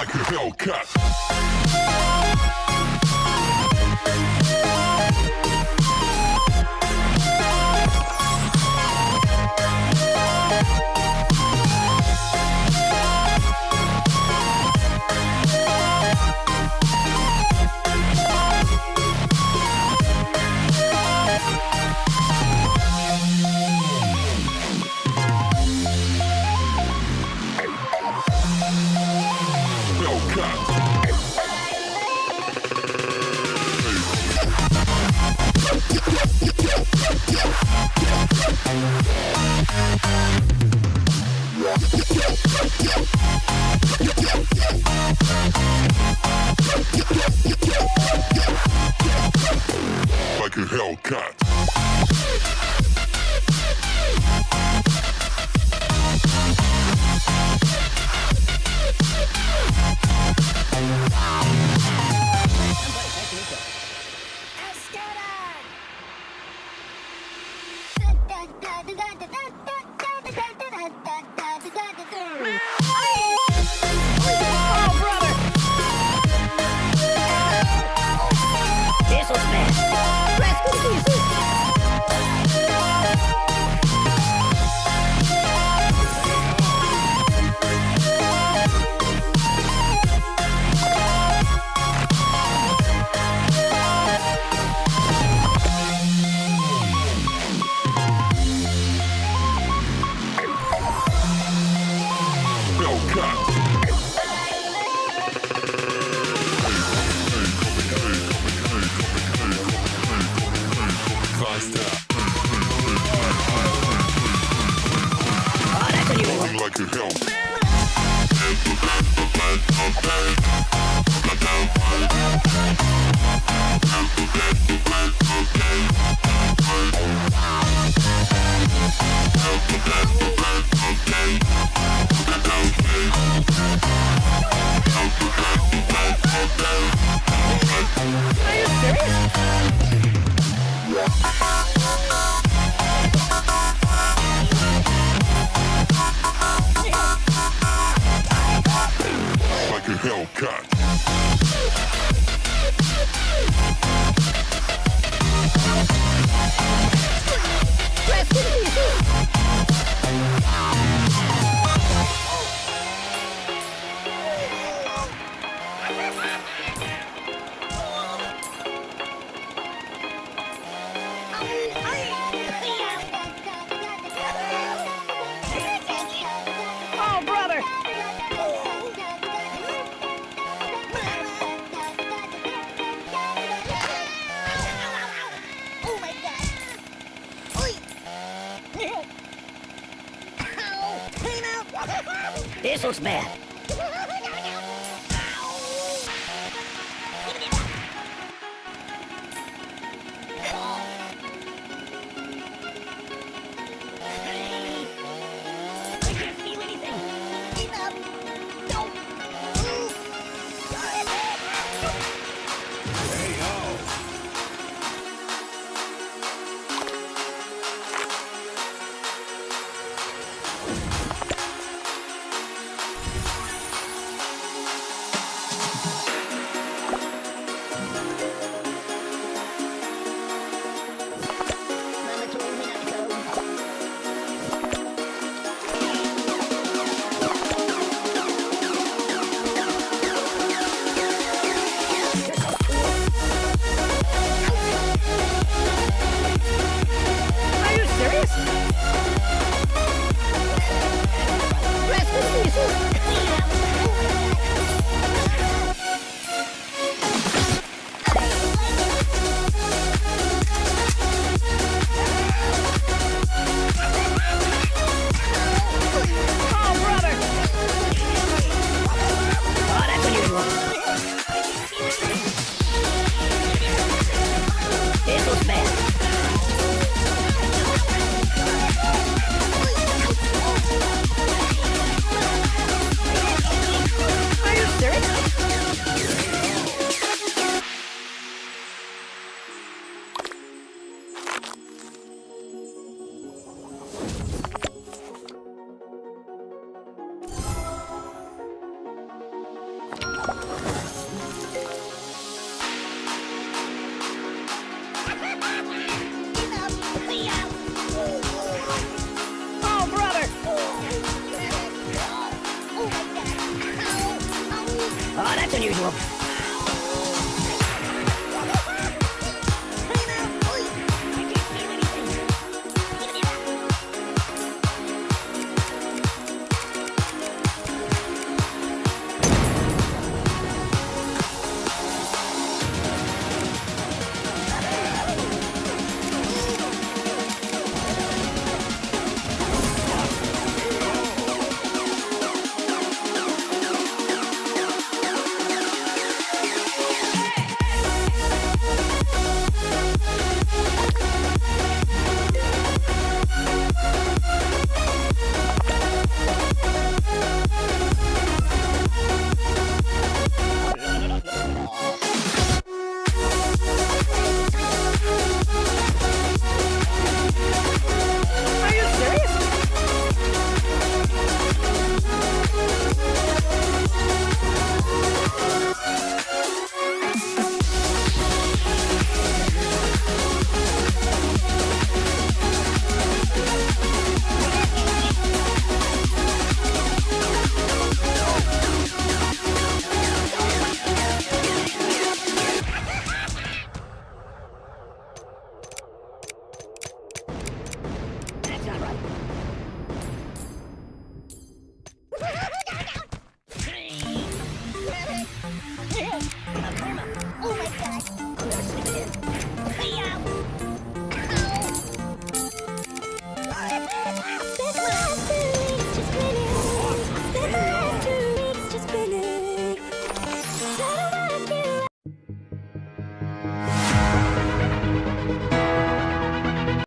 Like a. Hellcat. A out! This unusual.